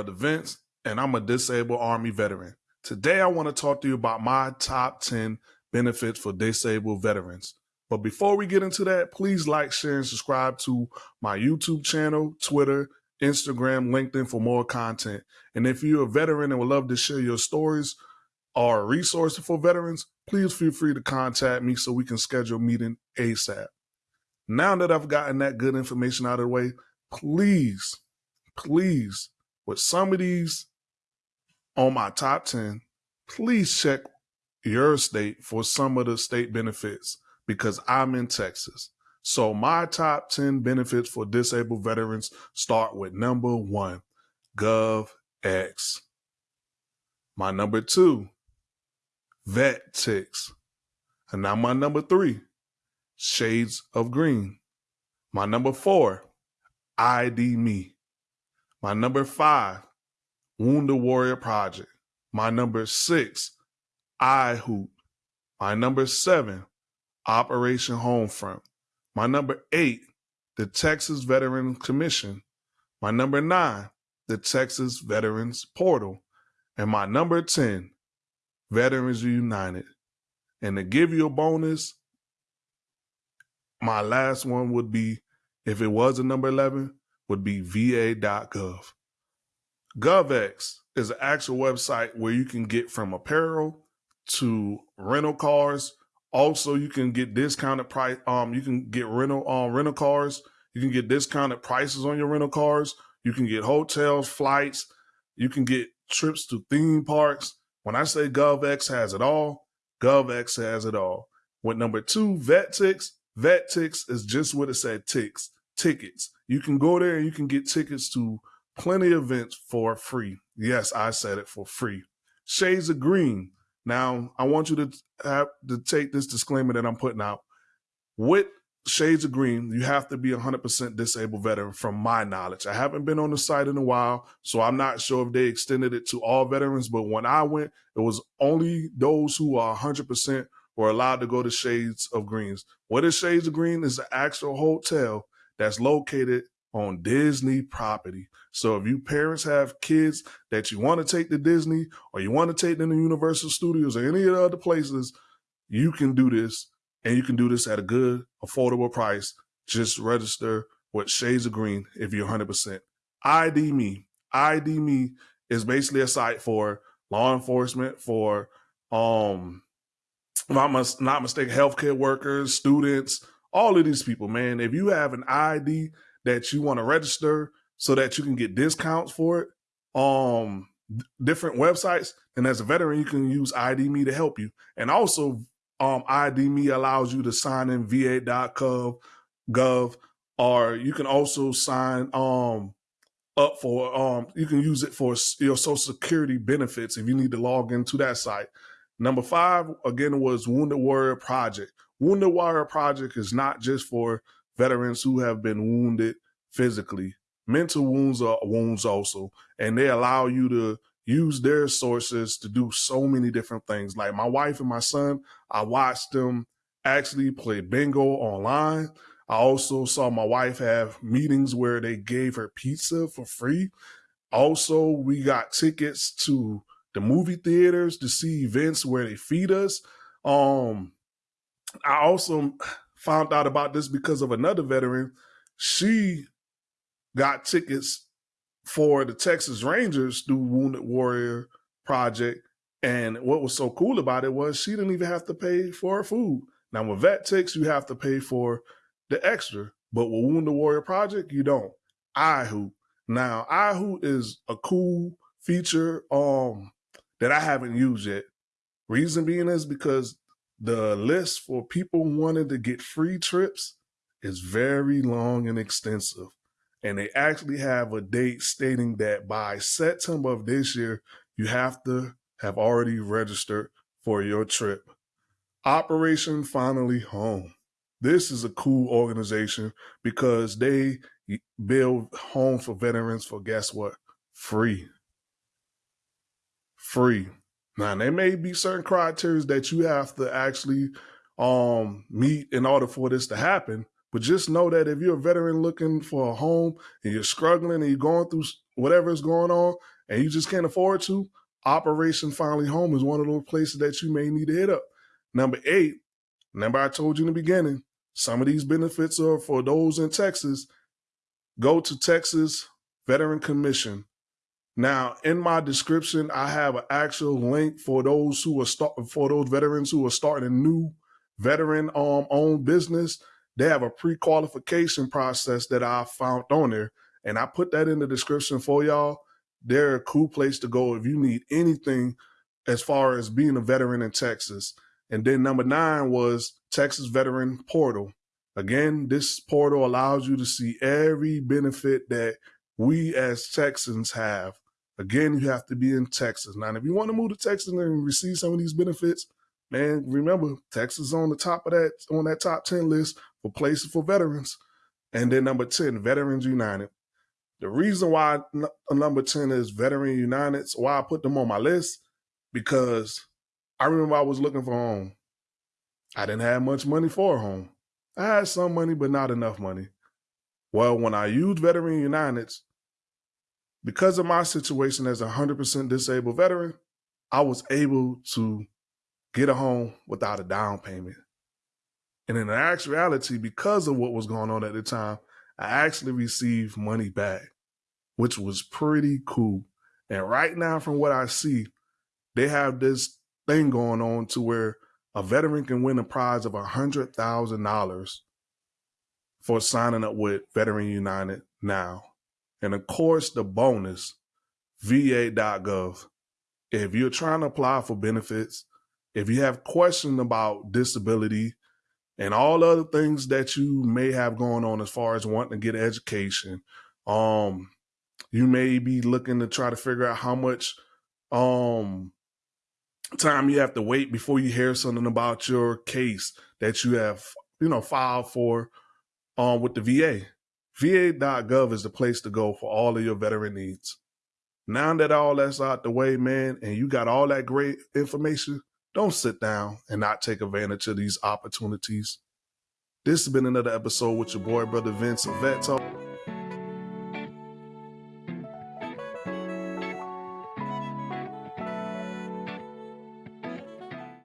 Brother Vince, and I'm a disabled Army veteran. Today, I want to talk to you about my top 10 benefits for disabled veterans. But before we get into that, please like, share, and subscribe to my YouTube channel, Twitter, Instagram, LinkedIn for more content. And if you're a veteran and would love to share your stories or resources for veterans, please feel free to contact me so we can schedule a meeting ASAP. Now that I've gotten that good information out of the way, please, please, with some of these on my top 10, please check your state for some of the state benefits because I'm in Texas. So my top 10 benefits for disabled veterans start with number one, GovX. My number two, VetTix. And now my number three, Shades of Green. My number four, ID.me. My number five, Wounded Warrior Project. My number six, iHoop. My number seven, Operation Homefront. My number eight, the Texas Veteran Commission. My number nine, the Texas Veterans Portal. And my number 10, Veterans United. And to give you a bonus, my last one would be, if it was a number 11, would be va.gov. GovX is an actual website where you can get from apparel to rental cars. Also, you can get discounted price. Um, you can get rental um rental cars. You can get discounted prices on your rental cars. You can get hotels, flights. You can get trips to theme parks. When I say GovX has it all, GovX has it all. With number two, VetTix, VetTix is just what it said, ticks, tickets. You can go there and you can get tickets to plenty of events for free. Yes, I said it for free. Shades of Green. Now, I want you to have to take this disclaimer that I'm putting out. With Shades of Green, you have to be a 100% disabled veteran from my knowledge. I haven't been on the site in a while, so I'm not sure if they extended it to all veterans, but when I went, it was only those who are 100% were allowed to go to Shades of Greens. What is Shades of Green? Is an actual hotel that's located on Disney property. So if you parents have kids that you want to take to Disney or you want to take them to Universal Studios or any of the other places, you can do this and you can do this at a good, affordable price. Just register with Shades of Green if you're 100%. ID.me. ID Me is basically a site for law enforcement, for, um, if I'm not mistaken, healthcare workers, students, all of these people, man. If you have an ID that you want to register so that you can get discounts for it, um, different websites, and as a veteran, you can use ID.me to help you. And also, um, ID.me allows you to sign in va.gov, gov, or you can also sign um up for um you can use it for your social security benefits if you need to log into that site. Number five again was Wounded Warrior Project. Wounded Warrior Project is not just for veterans who have been wounded physically. Mental wounds are wounds also, and they allow you to use their sources to do so many different things. Like my wife and my son, I watched them actually play bingo online. I also saw my wife have meetings where they gave her pizza for free. Also, we got tickets to the movie theaters to see events where they feed us. Um, I also found out about this because of another veteran. She got tickets for the Texas Rangers through Wounded Warrior Project. And what was so cool about it was she didn't even have to pay for her food. Now with VetTix, you have to pay for the extra, but with Wounded Warrior Project, you don't. iHoop. Now, iHoop is a cool feature um that I haven't used yet. Reason being is because the list for people wanting to get free trips is very long and extensive. And they actually have a date stating that by September of this year, you have to have already registered for your trip. Operation Finally Home. This is a cool organization because they build homes for veterans for guess what? Free. Free. Now there may be certain criteria that you have to actually um meet in order for this to happen, But just know that if you're a veteran looking for a home and you're struggling and you're going through whatever is going on and you just can't afford to, Operation Finally Home is one of those places that you may need to hit up. Number eight, remember I told you in the beginning, some of these benefits are for those in Texas. Go to Texas Veteran Commission. Now, in my description, I have an actual link for those who are start for those veterans who are starting a new veteran um owned business. They have a pre-qualification process that I found on there, and I put that in the description for y'all. They're a cool place to go if you need anything as far as being a veteran in Texas. And then number nine was Texas Veteran Portal. Again, this portal allows you to see every benefit that we as Texans have. Again, you have to be in Texas. Now, if you want to move to Texas and receive some of these benefits, man, remember Texas is on the top of that on that top 10 list for places for veterans. And then number 10, Veterans United. The reason why uh, number 10 is Veteran United, so why I put them on my list, because I remember I was looking for a home. I didn't have much money for a home. I had some money, but not enough money. Well, when I used Veteran United, because of my situation as a 100% disabled veteran, I was able to get a home without a down payment. And in actuality, because of what was going on at the time, I actually received money back, which was pretty cool. And right now, from what I see, they have this thing going on to where a veteran can win a prize of $100,000 for signing up with Veteran United now. And of course, the bonus, va.gov. If you're trying to apply for benefits, if you have questions about disability and all other things that you may have going on as far as wanting to get education, um, you may be looking to try to figure out how much um time you have to wait before you hear something about your case that you have, you know, filed for um, with the VA. VA.gov is the place to go for all of your veteran needs. Now that all that's out the way, man, and you got all that great information, don't sit down and not take advantage of these opportunities. This has been another episode with your boy, Brother Vince of Vet Talk.